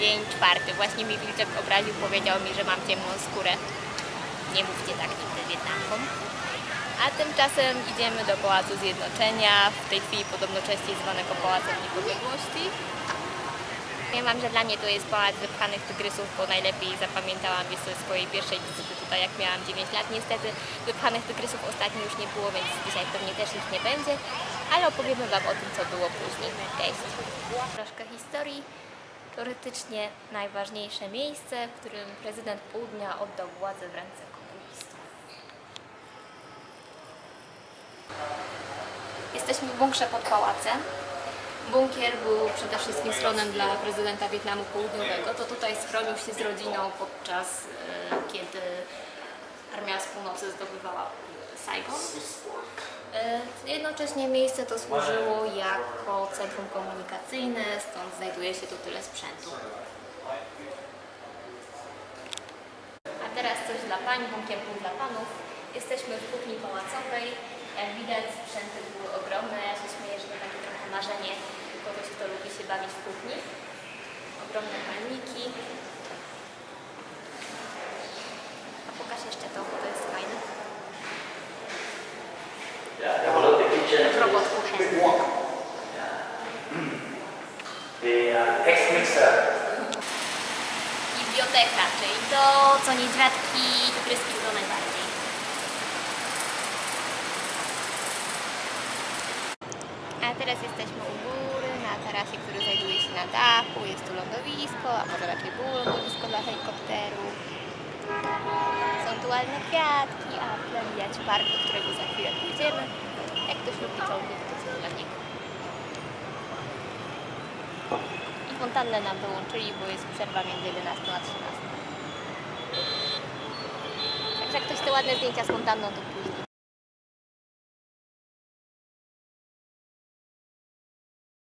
Dzień czwarty. Właśnie mi wilczek obraził, powiedział mi, że mam ciemną skórę. Nie mówcie tak nigdy Wietnamkom. A tymczasem idziemy do Pałacu Zjednoczenia, w tej chwili podobno częściej zwanego Pałacem Niepodległości. Ja mam, że dla mnie to jest pałac wypchanych tygrysów, bo najlepiej zapamiętałam je ze swojej pierwszej wizyty tutaj, jak miałam 9 lat. Niestety wypchanych tygrysów ostatnio już nie było, więc dzisiaj pewnie też ich nie będzie, ale opowiemy Wam o tym, co było później. Cześć! Troszkę historii. Teoretycznie najważniejsze miejsce, w którym prezydent Południa oddał władzę w ręce komunistów. Jesteśmy w bunkrze pod pałacem. Bunkier był przede wszystkim schronem dla prezydenta Wietnamu Południowego. To tutaj schronił się z rodziną podczas e, kiedy armia z północy zdobywała Saigon. Jednocześnie miejsce to służyło jako centrum komunikacyjne, stąd znajduje się tu tyle sprzętu. A teraz coś dla pań, bunkier był dla panów. Jesteśmy w kuchni pałacowej. Jak widać sprzęty były ogromne. Ja się śmieję, że to takie trochę marzenie kogoś, kto lubi się bawić w kuchni. Ogromne palniki. A pokaż jeszcze to, bo to jest fajne. The uh, X-Mixer. Biblioteka, czyli to, co niedźwiadki i tygryski lubią najbardziej. A teraz jesteśmy u góry, na tarasie, który znajduje się na dachu. Jest tu lądowisko, a może raczej było lądowisko dla helikopteru. Są tu ładne kwiatki, a tle widać park, do którego za chwilę pójdziemy. Jak ktoś lubi czołgi, to coś dla niego. I fontannę nam wyłączyli, bo jest przerwa między 11 a 13. Także jak ktoś chce ładne zdjęcia z fontanną, to później.